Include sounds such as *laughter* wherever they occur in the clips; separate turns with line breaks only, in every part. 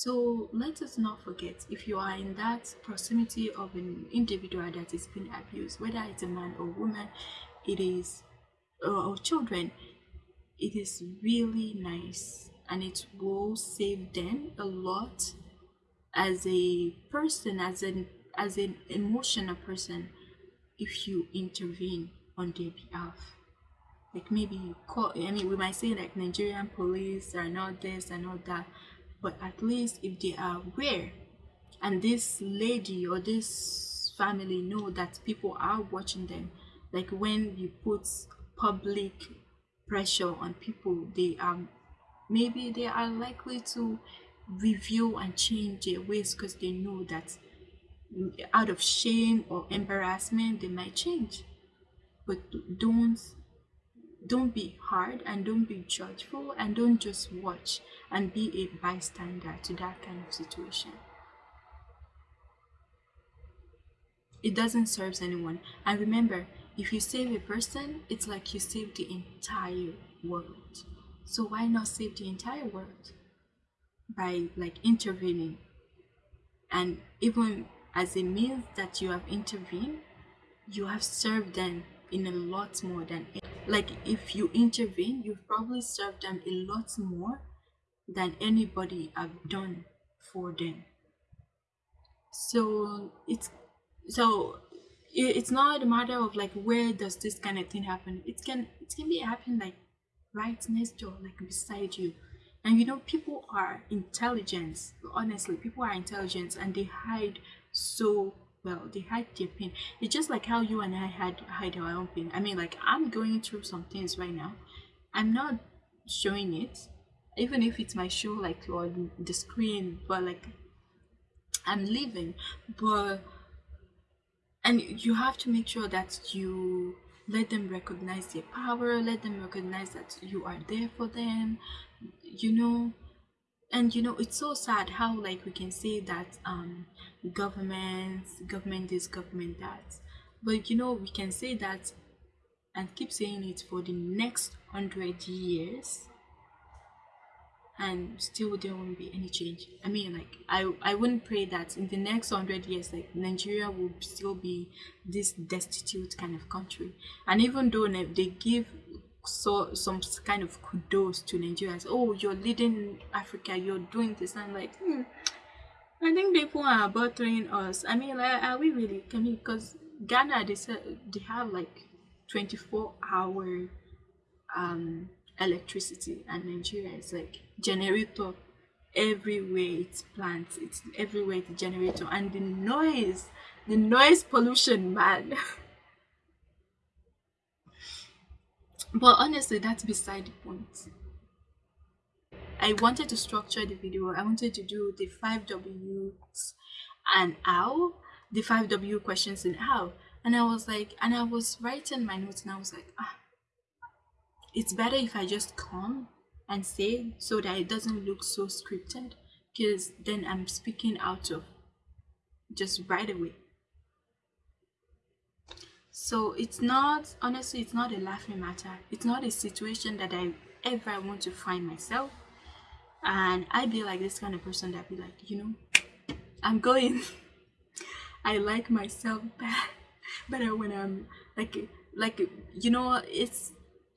So let us not forget if you are in that proximity of an individual that is being abused, whether it's a man or woman, it is or children, it is really nice and it will save them a lot as a person, as an as an emotional person, if you intervene on their behalf. Like maybe you call I mean we might say like Nigerian police are not this and all that but at least if they are aware and this lady or this family know that people are watching them like when you put public pressure on people they are maybe they are likely to review and change their ways because they know that out of shame or embarrassment they might change. But don't don't be hard and don't be judgeful and don't just watch and be a bystander to that kind of situation. It doesn't serve anyone. And remember, if you save a person, it's like you save the entire world. So why not save the entire world by like intervening? And even as a means that you have intervened, you have served them in a lot more than like if you intervene you've probably served them a lot more than anybody have done for them. So it's so it's not a matter of like where does this kind of thing happen. It can it can be happen like right next door like beside you. And you know people are intelligent honestly. People are intelligent and they hide so well they hide their pain. It's just like how you and i had hide our own pain. I mean like i'm going through some things right now. I'm not showing it even if it's my show like on the screen but like i'm living but and you have to make sure that you let them recognize their power let them recognize that you are there for them. You know and you know it's so sad how like we can say that um government government this government that. But you know we can say that and keep saying it for the next hundred years and still there won't be any change. I mean like i i wouldn't pray that in the next 100 years like nigeria will still be this destitute kind of country. And even though they give so some kind of kudos to Nigeria. Oh, you're leading Africa. You're doing this. I'm like, hmm, I think people are bothering us. I mean, are we really? I mean, because Ghana they said they have like 24 hour um electricity, and Nigeria is like generator everywhere. It's plants. It's everywhere. The generator and the noise, the noise pollution, man. *laughs* but honestly that's beside the point. I wanted to structure the video. I wanted to do the five w's and how the five w questions and how. And i was like and i was writing my notes and i was like ah it's better if i just come and say so that it doesn't look so scripted because then i'm speaking out of just right away so it's not, honestly, it's not a laughing matter. It's not a situation that I ever want to find myself. And I be like this kind of person that be like, you know, I'm going. *laughs* I like myself better, *laughs* better when I'm like, like, you know, it's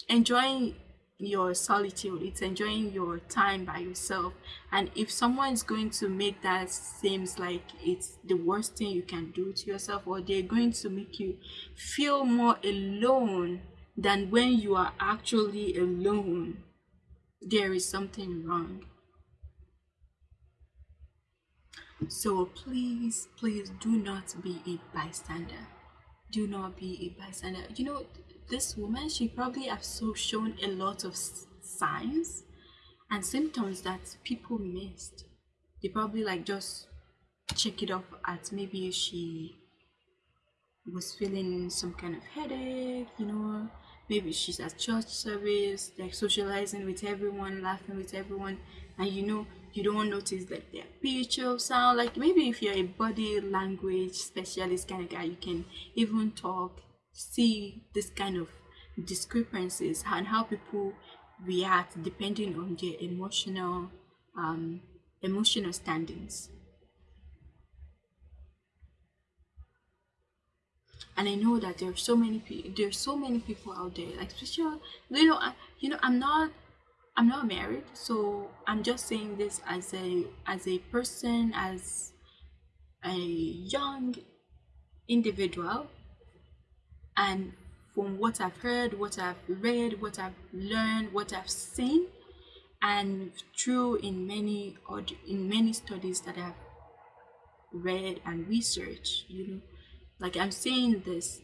enjoying your solitude. It's enjoying your time by yourself. And if someone is going to make that seems like it's the worst thing you can do to yourself or they're going to make you feel more alone than when you are actually alone there is something wrong. So please please do not be a bystander do not be a bystander you know this woman she probably have so shown a lot of signs and symptoms that people missed. They probably like just check it off at maybe she was feeling some kind of headache you know. Maybe she's at church service like socializing with everyone laughing with everyone. And you know you don't notice like their pitch of sound like maybe if you're a body language specialist kind of guy you can even talk see this kind of discrepancies and how people react depending on their emotional um, emotional standings. and I know that there are so many people. There's so many people out there, like especially you know, I, you know, I'm not, I'm not married, so I'm just saying this as a as a person, as a young individual, and from what I've heard, what I've read, what I've learned, what I've seen, and through in many in many studies that I've read and researched, you know like i'm saying this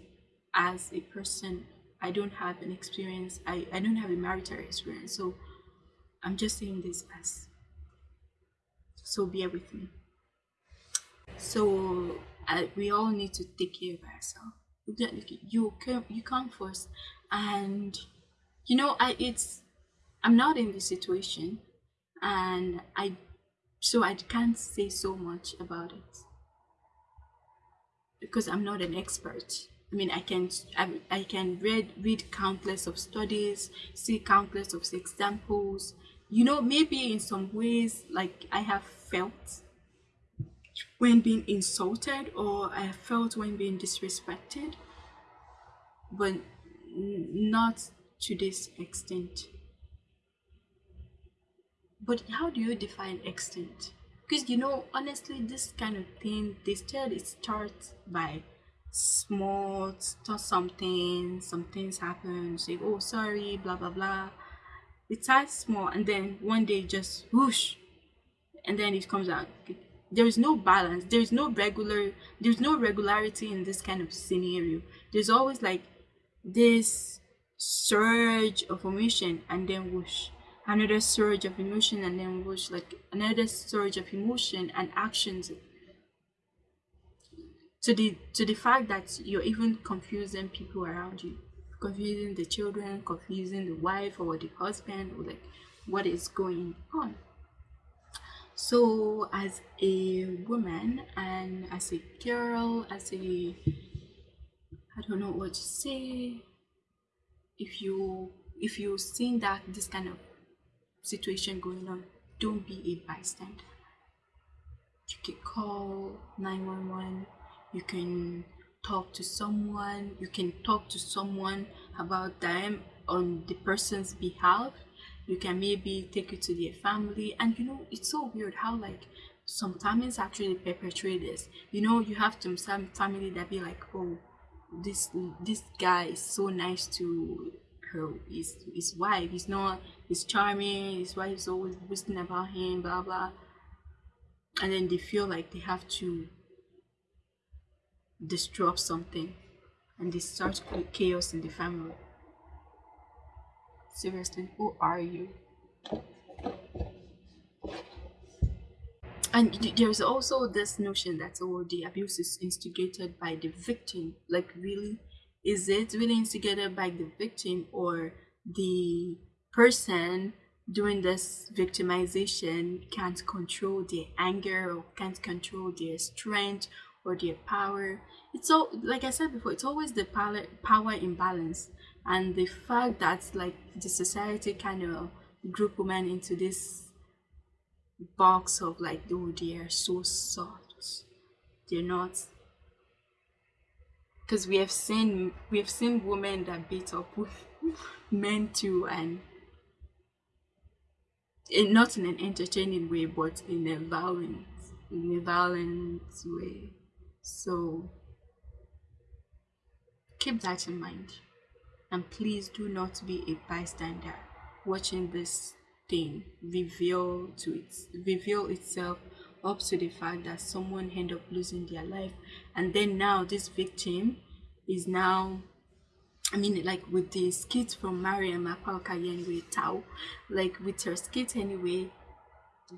as a person. I don't have an experience. I, I don't have a marital experience. So i'm just saying this as so bear with me so I, we all need to take care of ourselves you come you come first and you know i it's i'm not in this situation and i so i can't say so much about it because I'm not an expert. I mean, I can I, I can read read countless of studies, see countless of examples. You know, maybe in some ways, like I have felt when being insulted, or I have felt when being disrespected, but not to this extent. But how do you define extent? because you know honestly this kind of thing they still it starts by small start something some things happen say oh sorry blah blah blah it starts small and then one day just whoosh and then it comes out. There is no balance. There's no regular there's no regularity in this kind of scenario. There's always like this surge of emotion and then whoosh. Another surge of emotion and then whoosh. Like another surge of emotion and actions. To the to the fact that you're even confusing people around you confusing the children confusing the wife or the husband or like what is going on so as a woman and as a girl as a i don't know what to say if you if you've seen that this kind of situation going on, don't be a bystander. You can call 911, you can talk to someone, you can talk to someone about them on the person's behalf. You can maybe take it to their family, and you know, it's so weird how like some families actually perpetrate this. You know, you have some some family that be like, oh, this this guy is so nice to her his his wife. He's not he's charming, his wife is always boasting about him, blah blah. And then they feel like they have to disrupt something and they start chaos in the family. Seriously, who are you? And there's also this notion that oh the abuse is instigated by the victim. Like really? is it really instigated by the victim or the person doing this victimization can't control their anger or can't control their strength or their power. It's all like i said before it's always the power power imbalance and the fact that like the society kind of group women into this box of like oh they are so soft. They're not. Because we have seen we have seen women that beat up *laughs* men too and in, not in an entertaining way but in a violent in a violent way so keep that in mind. And please do not be a bystander watching this thing reveal to it reveal itself up to the fact that someone end up losing their life. And then now this victim is now I mean, like with the skit from Mariam Apaokagi anyway, Tao, like with her skit anyway,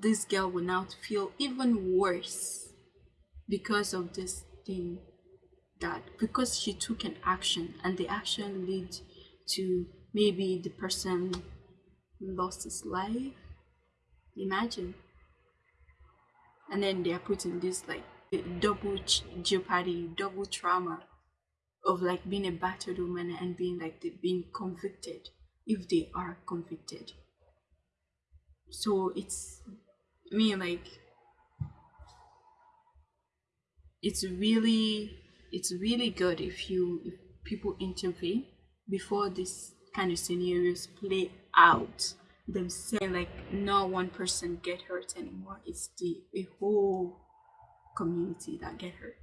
this girl will now feel even worse because of this thing that because she took an action and the action led to maybe the person lost his life. Imagine and then they are put in this like double jeopardy, double trauma of like being a battered woman and being like they being convicted if they are convicted. So it's mean like it's really it's really good if you if people intervene before this kind of scenarios play out. Them saying like not one person get hurt anymore. It's the a whole community that get hurt.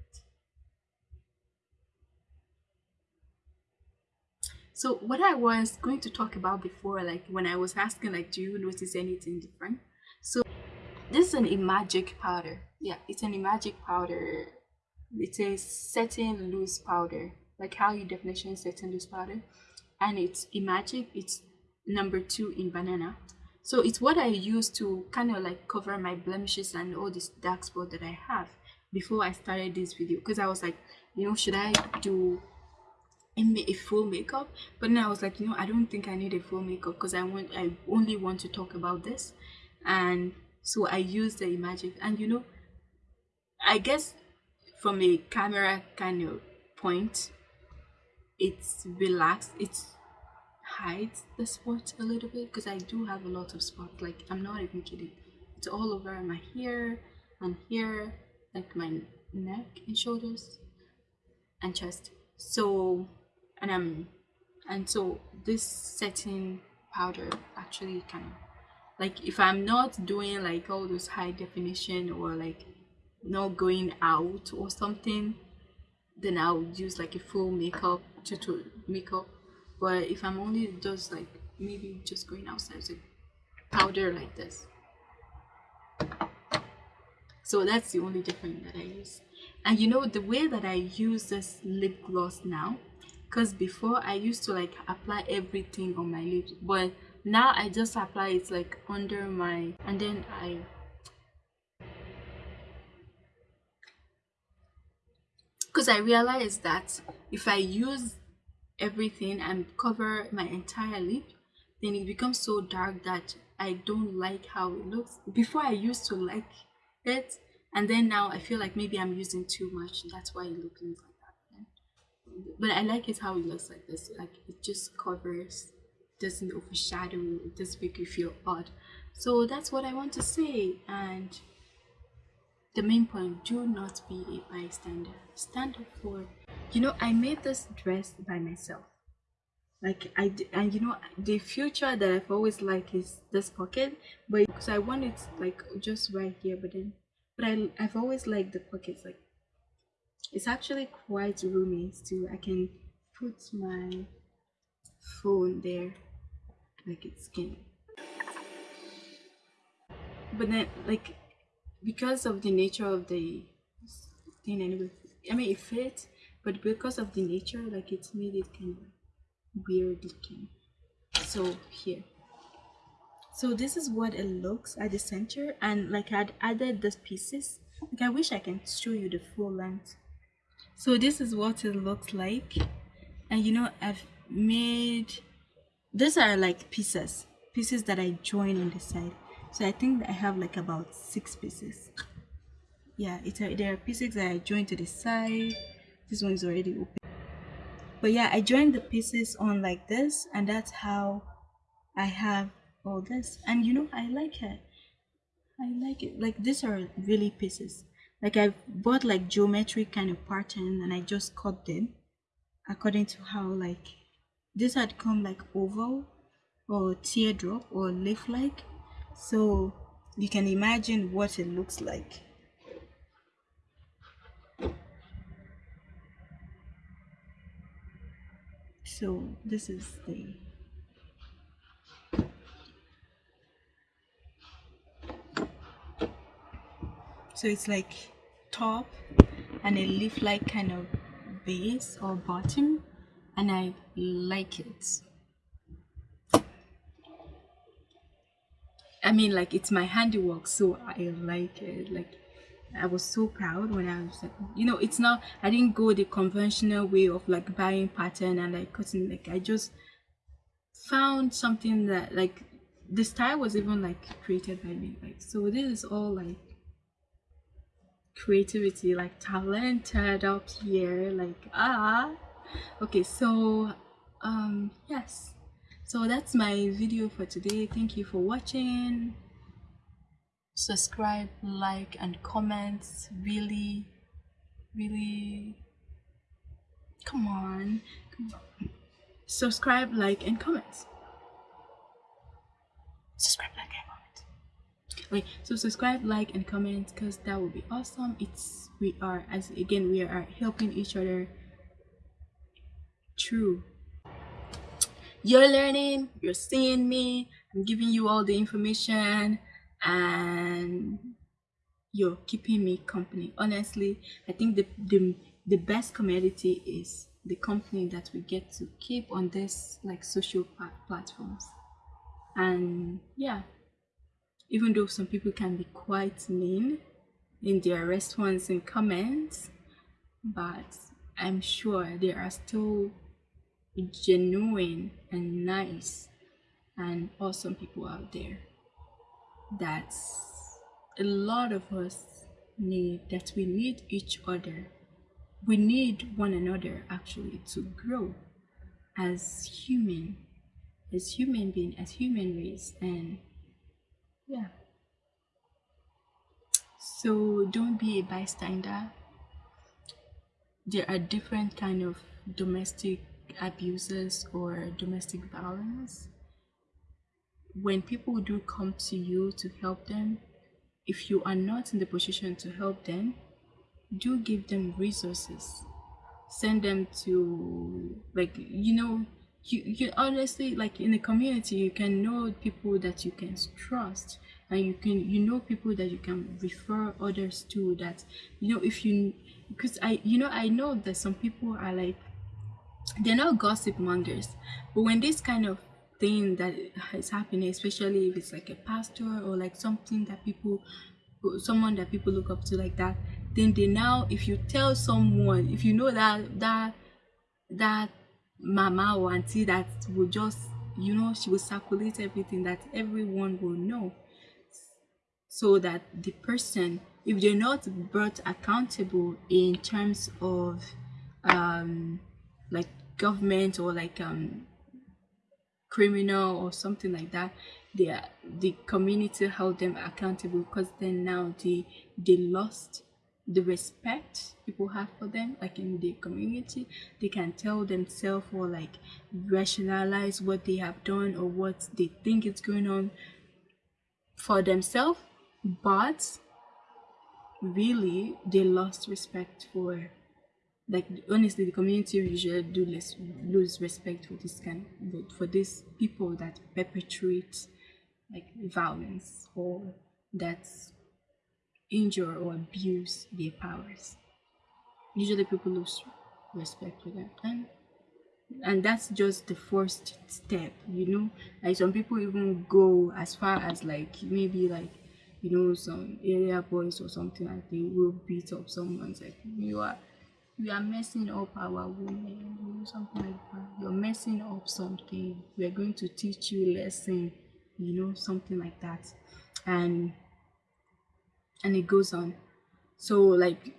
So what i was going to talk about before like when i was asking like do you notice anything different? So this is an magic powder. Yeah it's an magic powder it's a setting loose powder like how you definition setting loose powder and it's imagic it's number two in banana. So it's what i use to kind of like cover my blemishes and all this dark spot that i have before i started this video because i was like you know should i do a full makeup? But then i was like you know i don't think i need a full makeup because i want i only want to talk about this. And so i used the imagic and you know i guess from a camera kind of point it's relaxed. It hides the spots a little bit because I do have a lot of spots like I'm not even kidding. It's all over my hair and here like my neck and shoulders and chest. So and I'm and so this setting powder actually kind of like if I'm not doing like all those high definition or like not going out or something then I'll use like a full makeup to makeup. But if I'm only just like maybe just going outside with powder like this. So that's the only difference that I use. And you know the way that I use this lip gloss now because before I used to like apply everything on my lips but now I just apply it like under my and then I because I realized that if I use everything and cover my entire lip then it becomes so dark that I don't like how it looks. Before I used to like it and then now I feel like maybe I'm using too much. That's why it looks like that but I like it how it looks like this. Like it just covers doesn't overshadow it doesn't make you feel odd. So that's what I want to say and the main point do not be a bystander. Stand up for you know i made this dress by myself. Like i and you know the future that i've always liked is this pocket but because i want it like just right here but then but i i've always liked the pockets like it's actually quite roomy too i can put my phone there like it's can but then like because of the nature of the thing anyway i mean it fits but because of the nature like it's made it kind of weird looking. So here. So this is what it looks at the center and like i'd added the pieces. Like i wish i can show you the full length. So this is what it looks like. And you know i've made these are like pieces pieces that i join on the side so i think i have like about six pieces. Yeah it's a, there are pieces that i joined to the side. This one is already open. But yeah i joined the pieces on like this and that's how i have all this. And you know i like it. I like it. Like these are really pieces. Like i bought like geometric kind of pattern and i just cut them according to how like this had come like oval or teardrop or leaf like so you can imagine what it looks like. So this is the so it's like top and a leaf like kind of base or bottom and I like it I mean like it's my handiwork so I like it like I was so proud when I was like, you know, it's not, I didn't go the conventional way of like buying pattern and like cutting, like I just found something that like the style was even like created by me. Like, so this is all like creativity, like talented up here, like, ah. Okay, so, um, yes. So that's my video for today. Thank you for watching. Subscribe like and comment. Really really come on, come on. subscribe like and comment. Subscribe like and comment. Okay so subscribe like and comment because that would be awesome. It's we are as again we are helping each other. Through you're learning you're seeing me i'm giving you all the information and you're keeping me company. Honestly i think the the, the best community is the company that we get to keep on this like social platforms. And yeah. Even though some people can be quite mean in their response and comments but i'm sure there are still genuine and nice and awesome people out there. That a lot of us need that we need each other. We need one another actually to grow as human as human being as human race and yeah. So don't be a bystander. There are different kind of domestic abuses or domestic violence when people do come to you to help them if you are not in the position to help them do give them resources. Send them to like you know you, you honestly like in the community you can know people that you can trust and you can you know people that you can refer others to that you know if you because i you know i know that some people are like they're not gossip mongers but when this kind of thing that is happening especially if it's like a pastor or like something that people someone that people look up to like that then they now if you tell someone if you know that that that mama or auntie that will just you know she will circulate everything that everyone will know so that the person if they're not brought accountable in terms of um like government or like um criminal or something like that they are, the community held them accountable because then now they they lost the respect people have for them like in the community. They can tell themselves or like rationalize what they have done or what they think is going on for themselves but really they lost respect for like honestly the community usually do less lose respect for this kind for these people that perpetrate like violence or that injure or abuse their powers. Usually people lose respect for that. And and that's just the first step, you know. Like some people even go as far as like maybe like you know some area boys or something like they will beat up someone's like you are you are messing up our women, you know, something like that. You're messing up something. We're going to teach you a lesson, you know, something like that. And and it goes on so like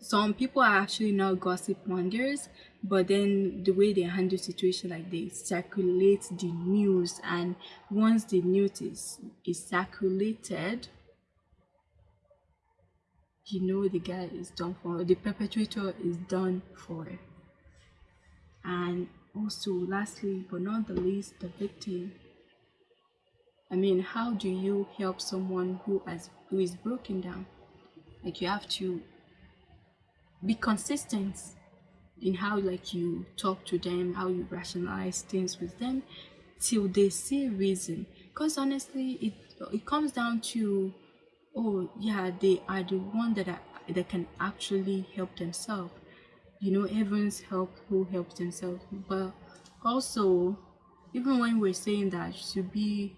some people are actually not gossip mongers but then the way they handle situation like they circulate the news and once the news is, is circulated you know the guy is done for the perpetrator is done for and also lastly but not the least the victim I mean, how do you help someone who has who is broken down? Like you have to be consistent in how like you talk to them, how you rationalize things with them till they see reason. Because honestly, it it comes down to oh yeah, they are the one that are, that can actually help themselves. You know, everyone's help who helps themselves. But also, even when we're saying that to be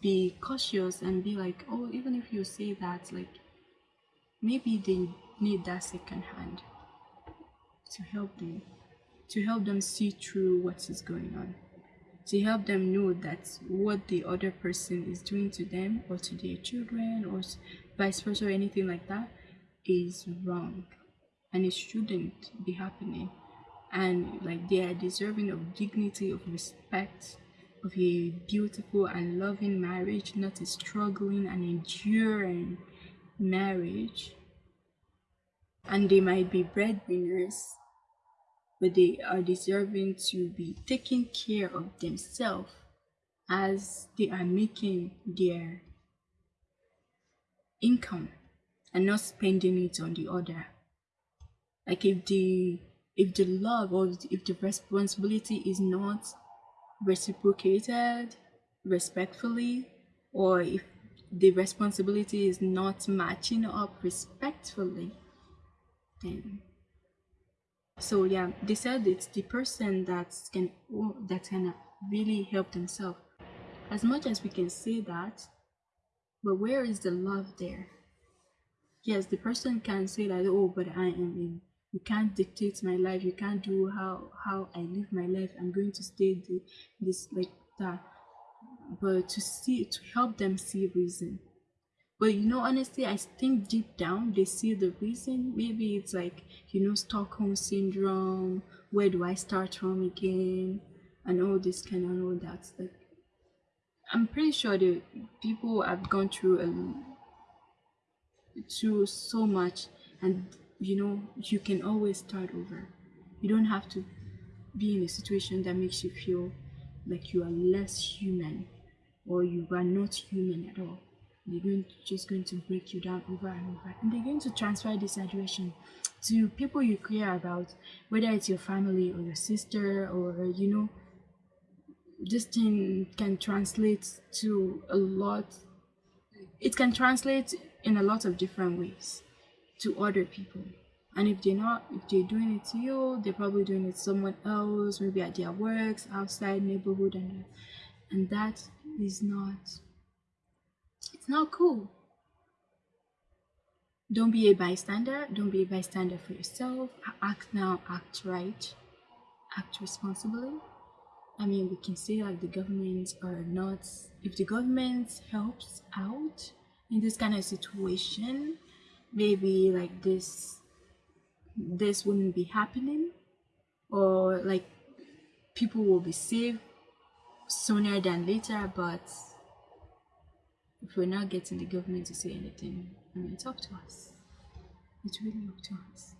be cautious and be like oh even if you say that like maybe they need that second hand to help them to help them see through what is going on to help them know that what the other person is doing to them or to their children or vice versa or anything like that is wrong and it shouldn't be happening and like they are deserving of dignity of respect of a beautiful and loving marriage, not a struggling and enduring marriage. And they might be breadwinners, but they are deserving to be taking care of themselves as they are making their income and not spending it on the other. Like if the if the love or if the responsibility is not reciprocated respectfully or if the responsibility is not matching up respectfully then so yeah they said it's the person that can that can really help themselves. As much as we can say that but where is the love there? Yes the person can say that oh but i am in you can't dictate my life you can't do how how i live my life i'm going to stay the, this like that. But to see to help them see reason but you know honestly i think deep down they see the reason. Maybe it's like you know stockholm syndrome. Where do i start from again? And all this kind of all that like i'm pretty sure the people have gone through um through so much. And you know you can always start over. You don't have to be in a situation that makes you feel like you are less human or you are not human at all they're going to, just going to break you down over and over. And they're going to transfer this situation to people you care about whether it's your family or your sister or you know this thing can translate to a lot it can translate in a lot of different ways to other people. And if they're not if they're doing it to you they're probably doing it to someone else maybe at their works outside neighborhood and and that is not it's not cool. Don't be a bystander. Don't be a bystander for yourself. Act now act right. Act responsibly. I mean we can say like the government are not if the government helps out in this kind of situation maybe like this this wouldn't be happening or like people will be saved sooner than later but if we're not getting the government to say anything i mean it's up to us. It's really up to us.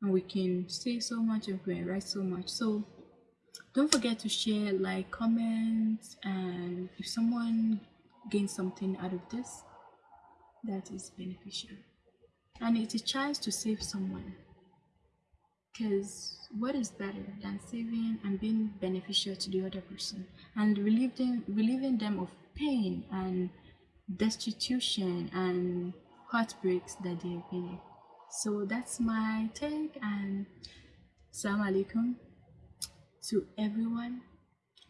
And we can say so much and we can write so much. So don't forget to share like comment and if someone gains something out of this that is beneficial. And it's a chance to save someone. Because what is better than saving and being beneficial to the other person? And relieving relieving them of pain and destitution and heartbreaks that they have been in. So that's my take and salam alaikum to everyone.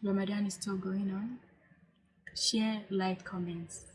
Ramadan is still going on. Share like comments.